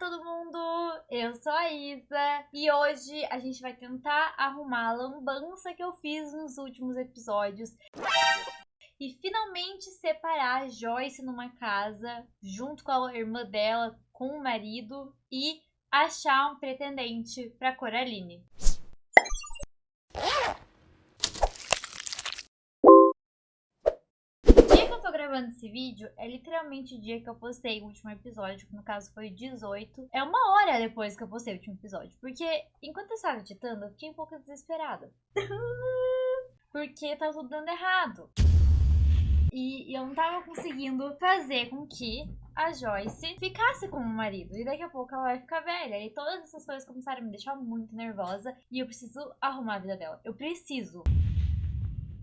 todo mundo! Eu sou a Isa e hoje a gente vai tentar arrumar a lambança que eu fiz nos últimos episódios e finalmente separar a Joyce numa casa junto com a irmã dela, com o marido e achar um pretendente para Coraline. Gravando esse vídeo é literalmente o dia que eu postei o último episódio, que no caso foi 18. É uma hora depois que eu postei o último episódio. Porque enquanto eu estava editando, eu fiquei um pouco desesperada. porque tava tudo dando errado. E eu não tava conseguindo fazer com que a Joyce ficasse com o marido. E daqui a pouco ela vai ficar velha. E todas essas coisas começaram a me deixar muito nervosa. E eu preciso arrumar a vida dela. Eu preciso.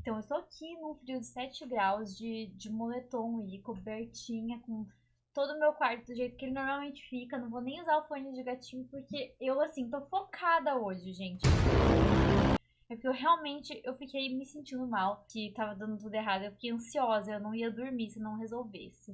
Então, eu estou aqui num frio de 7 graus, de, de moletom e cobertinha, com todo o meu quarto do jeito que ele normalmente fica. Não vou nem usar o fone de gatinho, porque eu, assim, tô focada hoje, gente. É porque eu realmente, eu fiquei me sentindo mal, que tava dando tudo errado. Eu fiquei ansiosa, eu não ia dormir se não resolvesse.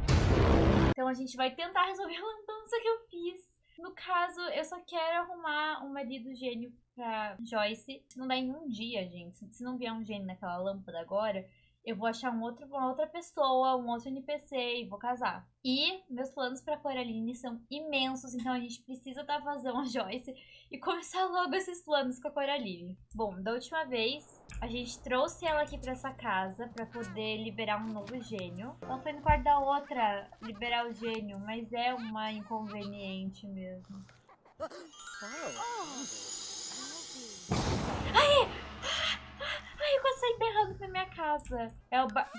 Então a gente vai tentar resolver a lambança que eu fiz. No caso, eu só quero arrumar um marido gênio pra Joyce. Se não dá em um dia, gente, se não vier um gênio naquela lâmpada agora, eu vou achar um outro, uma outra pessoa, um outro NPC e vou casar. E meus planos pra Coraline são imensos, então a gente precisa dar vazão a Joyce e começar logo esses planos com a Coraline. Bom, da última vez, a gente trouxe ela aqui pra essa casa pra poder liberar um novo gênio. Ela foi no quarto da outra liberar o gênio, mas é uma inconveniente mesmo. Ai! Quase saí berrando pra minha casa. É o ba...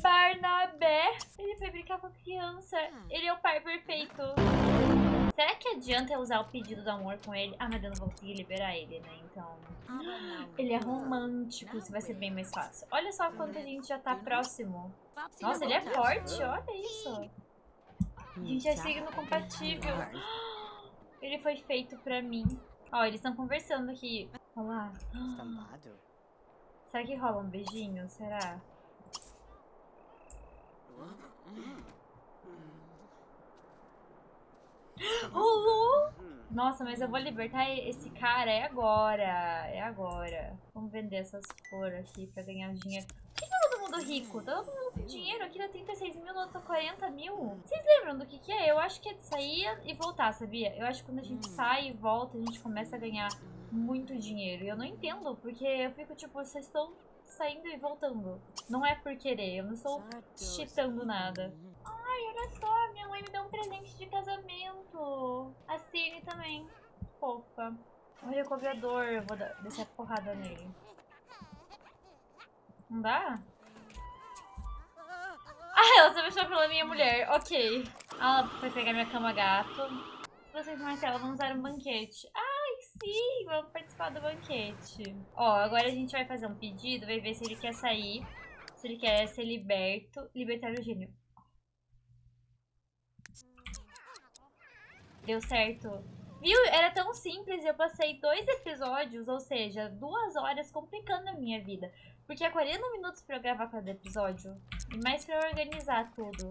Barnabé. Ele foi brincar com a criança. Ele é o pai perfeito. Será que adianta eu usar o pedido do amor com ele? Ah, mas eu não vou conseguir liberar ele, né? Então... Ele é romântico, isso vai ser bem mais fácil. Olha só quanto a gente já tá próximo. Nossa, ele é forte, olha isso. A gente é signo compatível. Ele foi feito pra mim. Ó, eles estão conversando aqui. Olha lá. Será que rola um beijinho? Será? Rolou! Nossa, mas eu vou libertar esse cara. É agora. É agora. Vamos vender essas flores aqui pra ganhar dinheiro. Por que todo mundo rico? Todo mundo com dinheiro. Aqui dá 36 mil, no outro 40 mil. Vocês lembram do que que é? Eu acho que é de sair e voltar, sabia? Eu acho que quando a gente sai e volta, a gente começa a ganhar muito dinheiro. E eu não entendo, porque eu fico tipo, vocês estão saindo e voltando. Não é por querer, eu não estou cheatando nada. Ai, olha só, minha mãe me deu um presente de casamento. A Cine também. Fofa. O recobrador, eu vou dar, a porrada nele. Não dá? Ah, ela se apaixonou pela minha mulher. Ok. Ela foi pegar minha cama gato. Vocês, Marcela, vamos usar um banquete. Ai, sim! Vamos participar do banquete. Ó, agora a gente vai fazer um pedido. Vai ver se ele quer sair. Se ele quer ser liberto. Libertar o gênio. Deu certo. Viu? Era tão simples. Eu passei dois episódios, ou seja, duas horas complicando a minha vida. Porque é 40 minutos pra eu gravar cada episódio. E mais pra eu organizar tudo.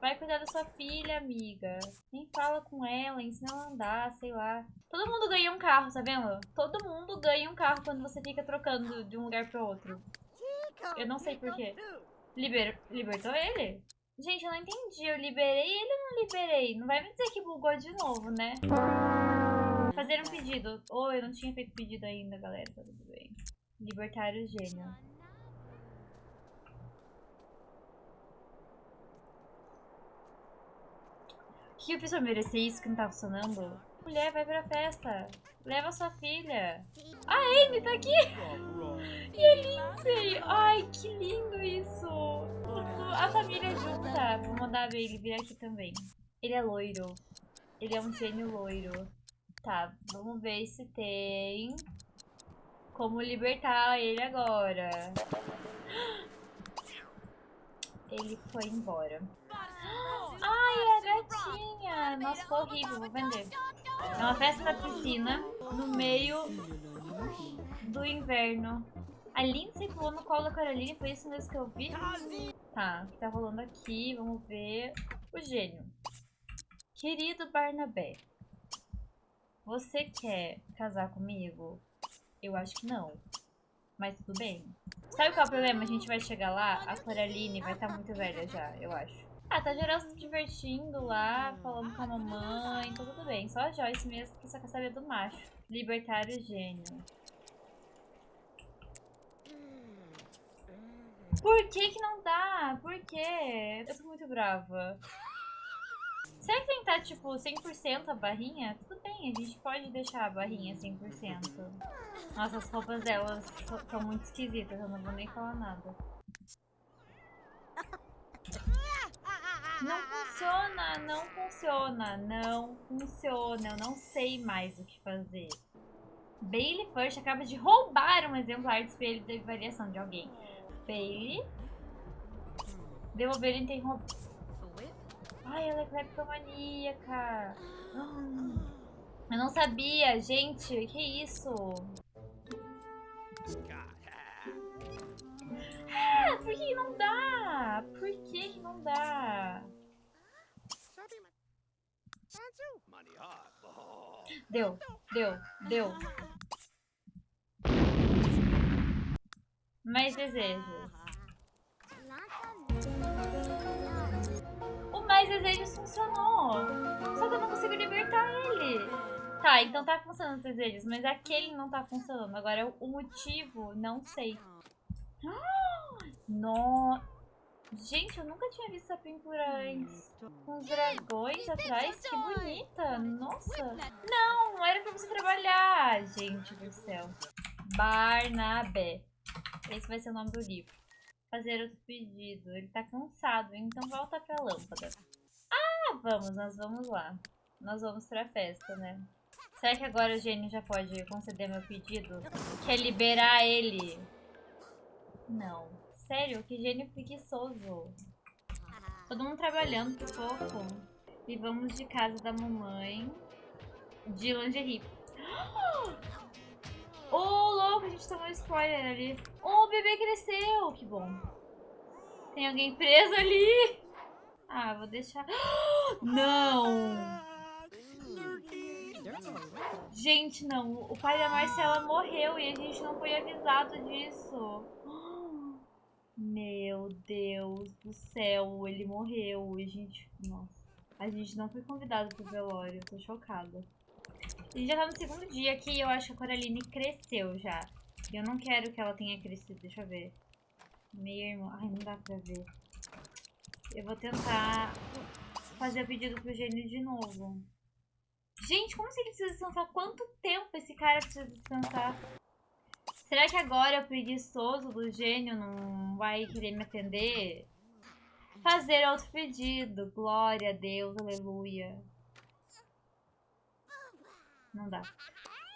Vai cuidar da sua filha, amiga. Nem fala com ela, ensina ela a andar, sei lá. Todo mundo ganha um carro, tá vendo? Todo mundo ganha um carro quando você fica trocando de um lugar pro outro. Eu não sei porquê. Liber... Libertou ele? Gente, eu não entendi. Eu liberei ele ou não liberei? Não vai me dizer que bugou de novo, né? Fazer um pedido. Oh, eu não tinha feito pedido ainda, galera. Tá tudo bem. Libertar o gênio. O que fiz pra merecer isso que não tá funcionando? Mulher, vai pra festa. Leva sua filha. A Amy tá aqui. E a Lindsay. Ai, que lindo isso. A família junta. Vou mandar ele vir aqui também. Ele é loiro. Ele é um gênio loiro. Tá, vamos ver se tem como libertar ele agora. Ele foi embora. Ai, a gatinha. Nossa, ficou horrível. Vou vender. É uma festa na piscina no meio do inverno. A Lindsay pulou no colo da Caroline, foi isso mesmo que eu vi? Tá, o que tá rolando aqui? Vamos ver. O gênio. Querido Barnabé, você quer casar comigo? Eu acho que não. Mas tudo bem. Sabe qual é o problema? A gente vai chegar lá, a Coraline vai estar tá muito velha já, eu acho. Ah, tá geral se divertindo lá, falando com a mamãe, então tudo bem. Só a Joyce mesmo que só quer saber do macho. Libertário gênio. Por que que não dá? Por quê? Eu tô muito brava. Será que tem estar, tipo, 100% a barrinha? Tudo bem, a gente pode deixar a barrinha 100%. Nossa, as roupas delas estão muito esquisitas, eu não vou nem falar nada. Não funciona, não funciona, não funciona. Eu não sei mais o que fazer. Bailey First acaba de roubar um exemplar de espelho de variação de alguém. Bailey. Devolver interromper. Ai, ela é cleptomaníaca. Eu não sabia, gente. Que isso? Ah, por que não dá? Por que não dá? Deu, deu, deu. Mais desejos. Mais desejos funcionou. Só que eu não consigo libertar ele. Tá, então tá funcionando os desejos, mas aquele não tá funcionando. Agora o motivo, não sei. No... Gente, eu nunca tinha visto essa pintura antes. Com os dragões atrás, que bonita. Nossa. Não, era pra você trabalhar, gente do céu. Barnabé. Esse vai ser o nome do livro. Fazer outro pedido. Ele tá cansado, então volta pra lâmpada. Ah, vamos, nós vamos lá. Nós vamos pra festa, né? Será que agora o gênio já pode conceder meu pedido? Quer liberar ele? Não. Sério, que gênio preguiçoso. Todo mundo trabalhando, que fofo. E vamos de casa da mamãe. De lingerie. Oh, louco, a gente tomou spoiler ali. Oh, o bebê cresceu. Que bom. Tem alguém preso ali. Ah, vou deixar... Não! Gente, não. O pai da Marcela morreu e a gente não foi avisado disso. Meu Deus do céu, ele morreu e a gente... Nossa. A gente não foi convidado pro velório, tô chocada. A gente já tá no segundo dia aqui e eu acho que a Coraline cresceu já. E eu não quero que ela tenha crescido, deixa eu ver. Minha irmã... Ai, não dá pra ver. Eu vou tentar fazer o pedido pro gênio de novo. Gente, como se ele precisa descansar? Quanto tempo esse cara precisa descansar? Será que agora o preguiçoso do gênio não vai querer me atender? Fazer outro pedido. Glória a Deus, aleluia. Não dá.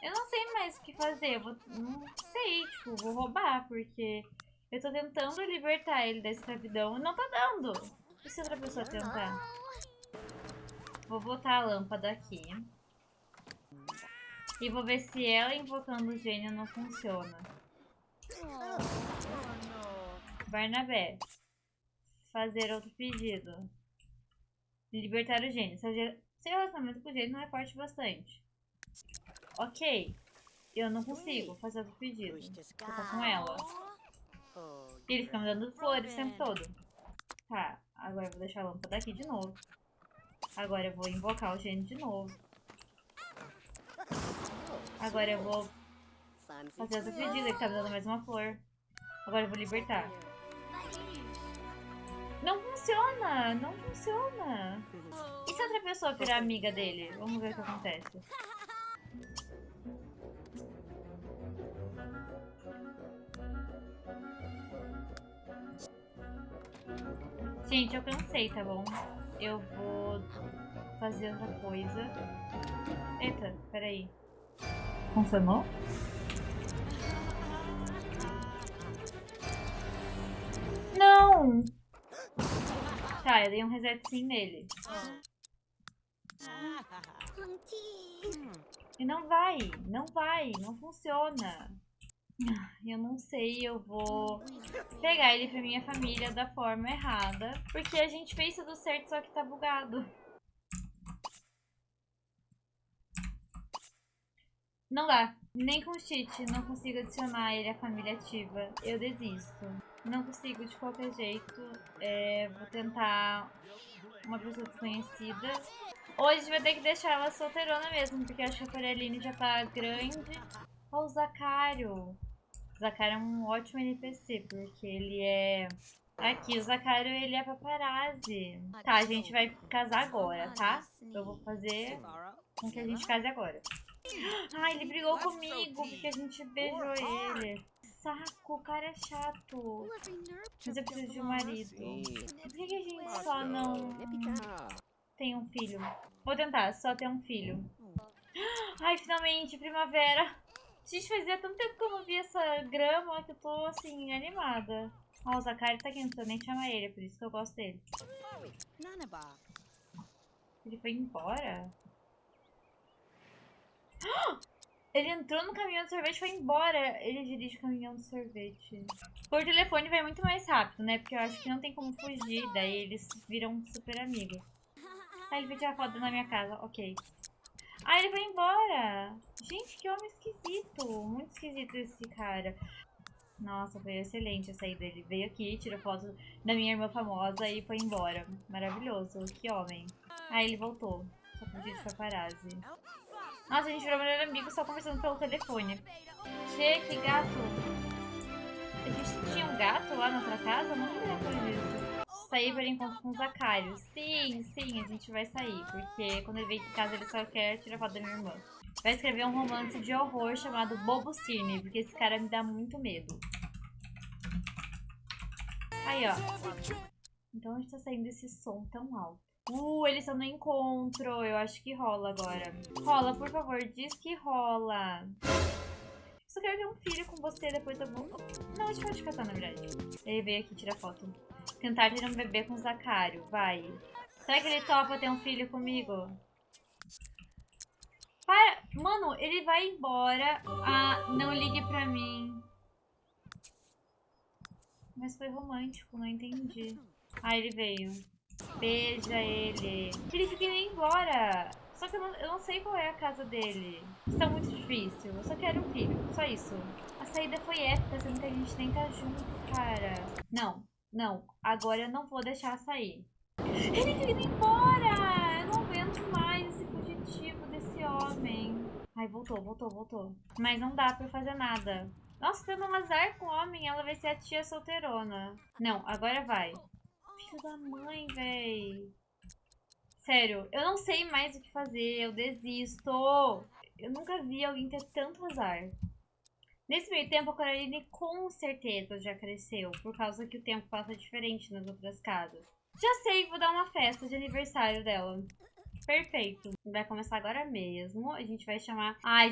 Eu não sei mais o que fazer. Eu vou, não sei, tipo, vou roubar, porque eu tô tentando libertar ele da escravidão e não tá dando. E se outra pessoa tentar? Vou botar a lâmpada aqui. E vou ver se ela invocando o gênio não funciona. Barnabé. Fazer outro pedido. Libertar o gênio. Seu, relacionamento com o gênio não é forte bastante. Ok. Eu não consigo fazer outro pedido. Vou com ela. E ele fica me dando flores o tempo todo. Tá. Agora eu vou deixar a lâmpada aqui de novo. Agora eu vou invocar o gênio de novo. Agora eu vou fazer outro pedido. Ele tá me dando mais uma flor. Agora eu vou libertar. Não funciona! Não funciona! E se outra pessoa virar amiga dele? Vamos ver o que acontece. Gente, eu cansei, tá bom? Eu vou fazer outra coisa. Eita, peraí. Funcionou? Não! Tá, eu dei um reset sim nele. E não vai, não vai, não funciona. Ah, eu não sei, eu vou pegar ele pra minha família da forma errada. Porque a gente fez tudo certo, só que tá bugado. Não dá. Nem com cheat não consigo adicionar ele à família ativa. Eu desisto. Não consigo de qualquer jeito. É, vou tentar uma pessoa desconhecida. Hoje vai ter que deixar ela solteirona mesmo, porque acho que a Coreline já tá grande. Olha o Zacário. O Zacário é um ótimo NPC, porque ele é... Aqui, o Zacário, ele é paparazzi. Tá, a gente vai casar agora, tá? Eu vou fazer com que a gente case agora. Ah, ele brigou comigo porque a gente beijou ele. Saco, o cara é chato. Mas eu preciso de um marido. Por que, que a gente só não tem um filho? Vou tentar, só ter um filho. Ai, finalmente, primavera. Gente, fazia tanto tempo que eu não vi essa grama que eu tô, assim, animada. Ó, o Zakari tá aqui, não precisa nem chamar ele, é por isso que eu gosto dele. Ele foi embora? Ele entrou no caminhão de sorvete e foi embora. Ele dirige o caminhão de sorvete. Por telefone vai muito mais rápido, né? Porque eu acho que não tem como fugir. Daí eles viram super amigos. Ah, ele veio tirar foto na minha casa. Ok. Ah, ele foi embora. Gente, que homem esquisito. Muito esquisito esse cara. Nossa, foi excelente a saída dele. Veio aqui, tirou foto da minha irmã famosa e foi embora. Maravilhoso. Que homem. Ah, ele voltou. Só com vídeo paparazzi. Nossa, a gente virou melhor amigo só conversando pelo telefone. Che, que gato. A gente tinha um gato lá na outra casa? Não lembro disso. Sair para encontro com o Zacário. Sim, sim, a gente vai sair. Porque quando ele vem em casa ele só quer tirar foto da minha irmã. Vai escrever um romance de horror chamado Bobo Cine. Porque esse cara me dá muito medo. Aí, ó. Então gente tá saindo esse som tão alto. Uh, eles estão no encontro. Eu acho que rola agora. Rola, por favor. Diz que rola. Só quero ter um filho com você depois eu vou... Não, a gente pode casar, na verdade. Ele veio aqui tirar foto. Tentar ter um bebê com o Zacário. Vai. Será que ele topa ter um filho comigo? Para! Mano, ele vai embora. Ah, não ligue pra mim. Mas foi romântico, não entendi. Ah, ele veio. Beija ele. Ele fica indo embora. Só que eu não, eu não, sei qual é a casa dele. É muito difícil. Eu só quero um filho. Só isso. A saída foi épica, sendo que a gente nem tá junto, cara. Não, não. Agora eu não vou deixar sair. Ele fica indo embora! Eu não aguento mais esse fugitivo desse homem. Ai, voltou, voltou, voltou. Mas não dá pra fazer nada. Nossa, tendo um azar com o homem, ela vai ser a tia solteirona. Não, agora vai. Filho da mãe, véi. Sério, eu não sei mais o que fazer, eu desisto. Eu nunca vi alguém ter tanto azar. Nesse meio tempo, a Coraline com certeza já cresceu, por causa que o tempo passa diferente nas outras casas. Já sei, vou dar uma festa de aniversário dela. Perfeito. Vai começar agora mesmo. A gente vai chamar... Ai,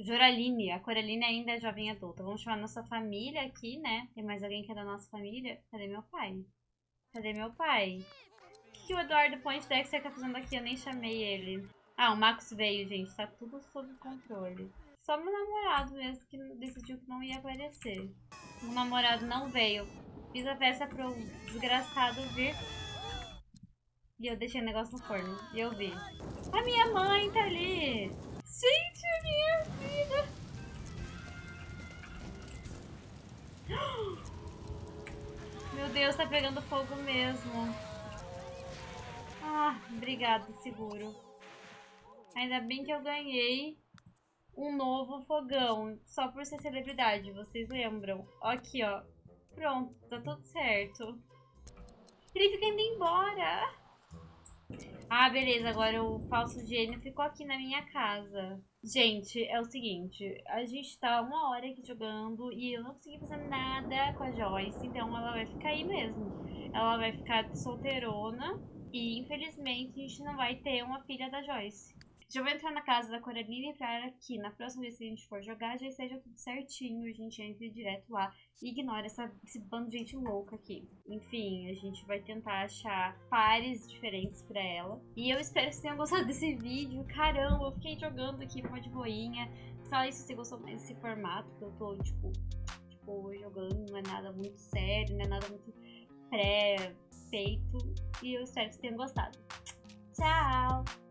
Joraline. A Coraline ainda é jovem adulta. Vamos chamar nossa família aqui, né? Tem mais alguém que é da nossa família? Cadê meu pai? Cadê meu pai? O que, o Eduardo Poindexter tá fazendo aqui? Eu nem chamei ele. Ah, o Max veio, gente. Tá tudo sob controle. Só meu namorado mesmo que decidiu que não ia aparecer. O namorado não veio. Fiz a festa pro desgraçado vir. E eu deixei o negócio no forno. E eu vi. A minha mãe tá ali. Gente, a minha vida. Meu Deus, tá pegando fogo mesmo. Ah, obrigada, seguro. Ainda bem que eu ganhei um novo fogão. Só por ser celebridade, vocês lembram? Aqui, ó. Pronto, tá tudo certo. Ele fica indo embora. Ah, beleza. Agora o falso gênio ficou aqui na minha casa. Gente, é o seguinte. A gente tá uma hora aqui jogando e eu não consegui fazer nada com a Joyce. Então ela vai ficar aí mesmo. Ela vai ficar solteirona. E infelizmente a gente não vai ter uma filha da Joyce. Já vou entrar na casa da Coraline pra que na próxima vez que a gente for jogar já esteja tudo certinho. A gente entre direto lá e ignora essa, esse bando de gente louca aqui. Enfim, a gente vai tentar achar pares diferentes pra ela. E eu espero que vocês tenham gostado desse vídeo. Caramba, eu fiquei jogando aqui uma de boinha. Fala aí se você gostou mais desse formato, que eu tô, tipo, tipo, jogando. Não é nada muito sério, não é nada muito pré-feito. E eu espero que vocês tenham gostado. Tchau!